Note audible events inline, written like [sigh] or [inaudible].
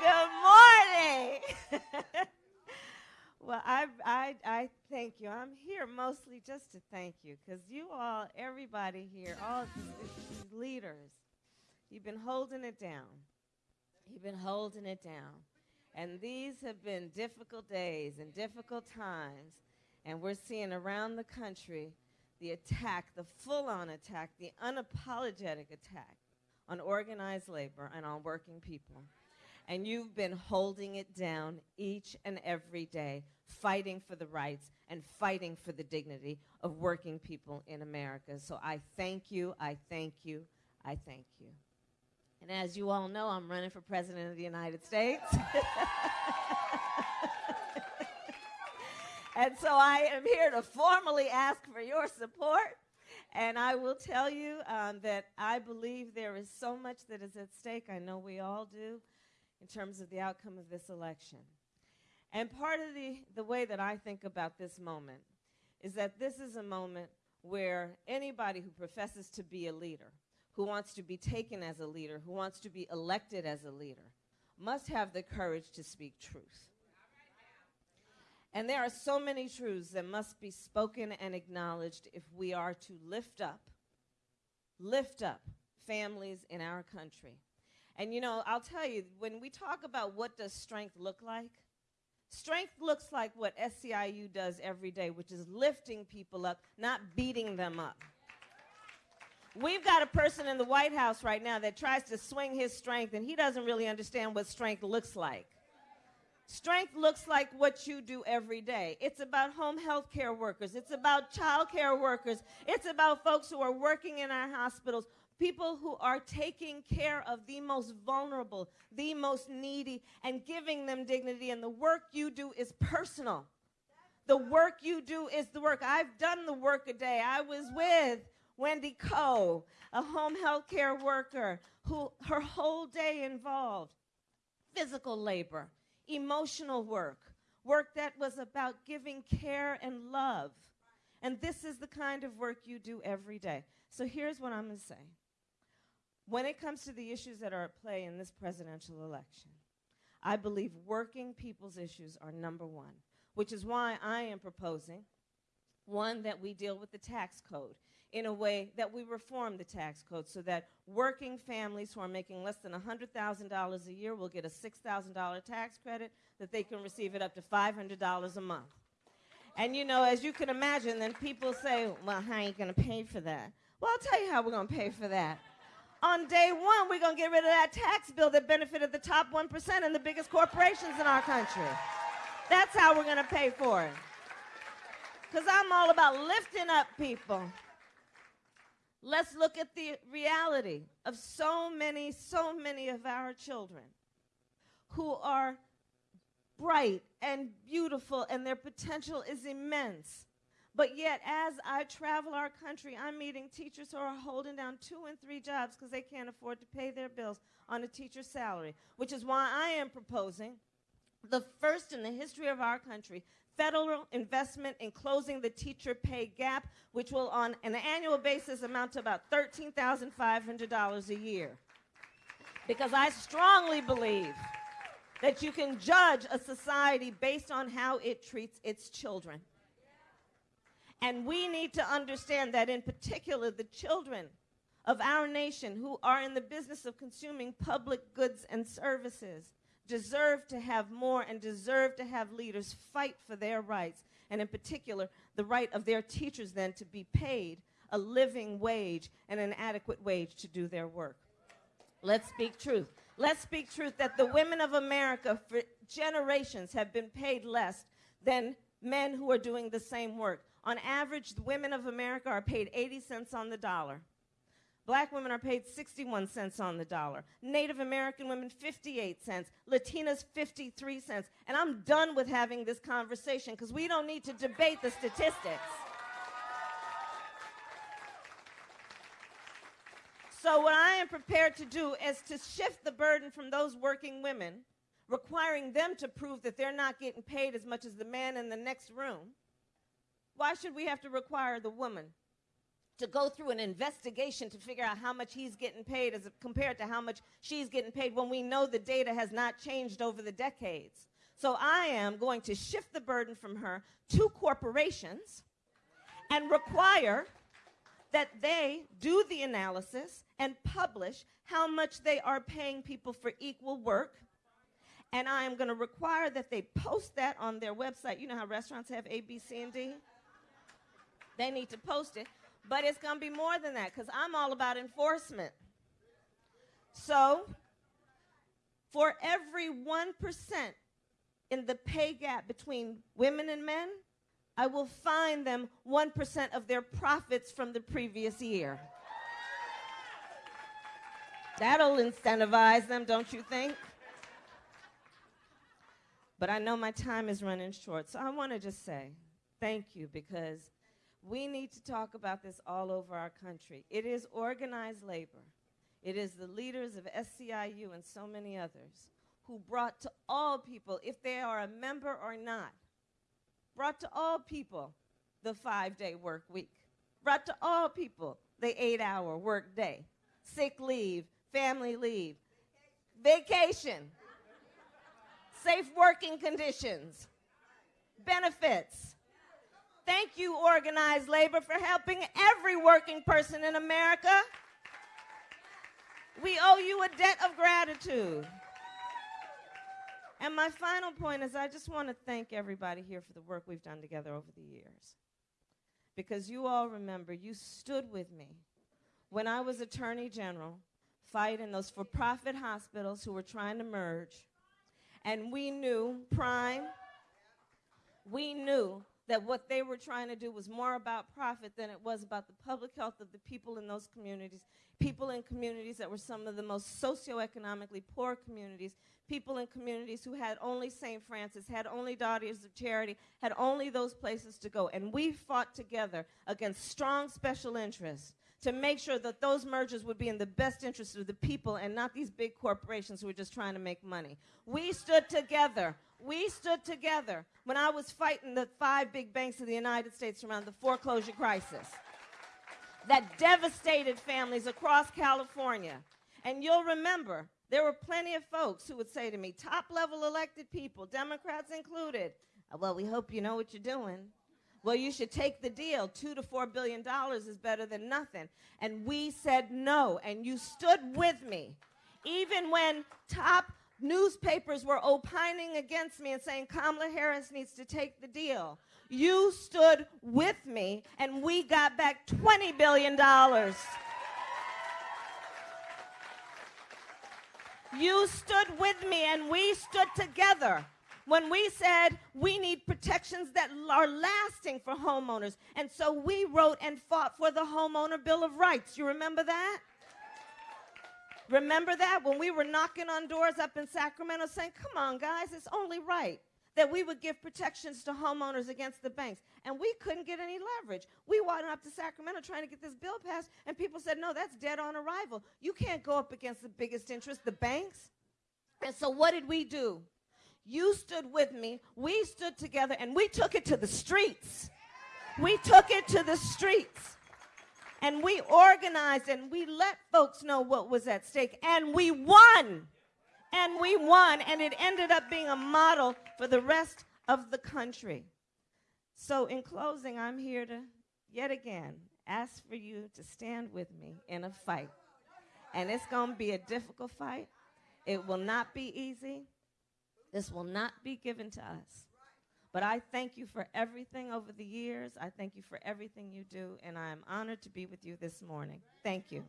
Good morning. [laughs] well, I, I, I thank you. I'm here mostly just to thank you because you all, everybody here, all these leaders, you've been holding it down. You've been holding it down. And these have been difficult days and difficult times. And we're seeing around the country the attack, the full on attack, the unapologetic attack on organized labor and on working people. And you've been holding it down each and every day, fighting for the rights and fighting for the dignity of working people in America. So I thank you, I thank you, I thank you. And as you all know, I'm running for President of the United States. [laughs] and so I am here to formally ask for your support. And I will tell you um, that I believe there is so much that is at stake. I know we all do in terms of the outcome of this election. And part of the, the way that I think about this moment is that this is a moment where anybody who professes to be a leader, who wants to be taken as a leader, who wants to be elected as a leader, must have the courage to speak truth. And there are so many truths that must be spoken and acknowledged if we are to lift up, lift up families in our country. And you know, I'll tell you, when we talk about what does strength look like, strength looks like what SEIU does every day, which is lifting people up, not beating them up. We've got a person in the White House right now that tries to swing his strength, and he doesn't really understand what strength looks like. Strength looks like what you do every day. It's about home health care workers. It's about child care workers. It's about folks who are working in our hospitals, people who are taking care of the most vulnerable, the most needy, and giving them dignity. And the work you do is personal. The work you do is the work. I've done the work a day. I was with Wendy Coe, a home health care worker who her whole day involved physical labor, emotional work, work that was about giving care and love. And this is the kind of work you do every day. So here's what I'm going to say. When it comes to the issues that are at play in this presidential election, I believe working people's issues are number one, which is why I am proposing one, that we deal with the tax code in a way that we reform the tax code so that working families who are making less than $100,000 a year will get a $6,000 tax credit, that they can receive it up to $500 a month. And you know, as you can imagine, then people say, well, how are you going to pay for that? Well, I'll tell you how we're going to pay for that. On day one, we're going to get rid of that tax bill that benefited the top 1% and the biggest corporations in our country. That's how we're going to pay for it. Because I'm all about lifting up people. Let's look at the reality of so many, so many of our children who are bright and beautiful and their potential is immense. But yet, as I travel our country, I'm meeting teachers who are holding down two and three jobs because they can't afford to pay their bills on a teacher's salary, which is why I am proposing the first in the history of our country federal investment in closing the teacher pay gap, which will on an annual basis amount to about $13,500 a year. Because I strongly believe that you can judge a society based on how it treats its children. And we need to understand that in particular the children of our nation who are in the business of consuming public goods and services deserve to have more and deserve to have leaders fight for their rights, and in particular, the right of their teachers then to be paid a living wage and an adequate wage to do their work. Let's speak truth. Let's speak truth that the women of America for generations have been paid less than men who are doing the same work. On average, the women of America are paid 80 cents on the dollar. Black women are paid 61 cents on the dollar. Native American women, 58 cents. Latinas, 53 cents. And I'm done with having this conversation because we don't need to debate the statistics. So what I am prepared to do is to shift the burden from those working women, requiring them to prove that they're not getting paid as much as the man in the next room. Why should we have to require the woman to go through an investigation to figure out how much he's getting paid as compared to how much she's getting paid when we know the data has not changed over the decades. So I am going to shift the burden from her to corporations and require that they do the analysis and publish how much they are paying people for equal work. And I am going to require that they post that on their website. You know how restaurants have A, B, C, and D? They need to post it. But it's going to be more than that because I'm all about enforcement. So, for every 1% in the pay gap between women and men, I will fine them 1% of their profits from the previous year. That'll incentivize them, don't you think? But I know my time is running short, so I want to just say thank you because we need to talk about this all over our country. It is organized labor. It is the leaders of SEIU and so many others who brought to all people, if they are a member or not, brought to all people the five-day work week, brought to all people the eight-hour work day, sick leave, family leave, vacation, safe working conditions, benefits, Thank you, organized labor, for helping every working person in America. We owe you a debt of gratitude. And my final point is I just want to thank everybody here for the work we've done together over the years. Because you all remember, you stood with me when I was Attorney General fighting those for profit hospitals who were trying to merge. And we knew, Prime, we knew that what they were trying to do was more about profit than it was about the public health of the people in those communities, people in communities that were some of the most socioeconomically poor communities, people in communities who had only St. Francis, had only Daughters of Charity, had only those places to go. And we fought together against strong special interests to make sure that those mergers would be in the best interest of the people and not these big corporations who are just trying to make money. We stood together. We stood together when I was fighting the five big banks of the United States around the foreclosure crisis that devastated families across California. And you'll remember, there were plenty of folks who would say to me, top level elected people, Democrats included, well, we hope you know what you're doing. Well, you should take the deal. Two to four billion dollars is better than nothing. And we said no, and you stood with me. Even when top newspapers were opining against me and saying Kamala Harris needs to take the deal, you stood with me, and we got back $20 billion. You stood with me, and we stood together when we said we need protections that are lasting for homeowners. And so we wrote and fought for the Homeowner Bill of Rights. You remember that? Remember that when we were knocking on doors up in Sacramento saying, come on, guys, it's only right that we would give protections to homeowners against the banks. And we couldn't get any leverage. We went up to Sacramento trying to get this bill passed, and people said, no, that's dead on arrival. You can't go up against the biggest interest, the banks. And so what did we do? You stood with me. We stood together and we took it to the streets. We took it to the streets. And we organized and we let folks know what was at stake. And we won. And we won. And it ended up being a model for the rest of the country. So, in closing, I'm here to yet again ask for you to stand with me in a fight. And it's going to be a difficult fight. It will not be easy. This will not be given to us. But I thank you for everything over the years. I thank you for everything you do, and I am honored to be with you this morning. Thank you.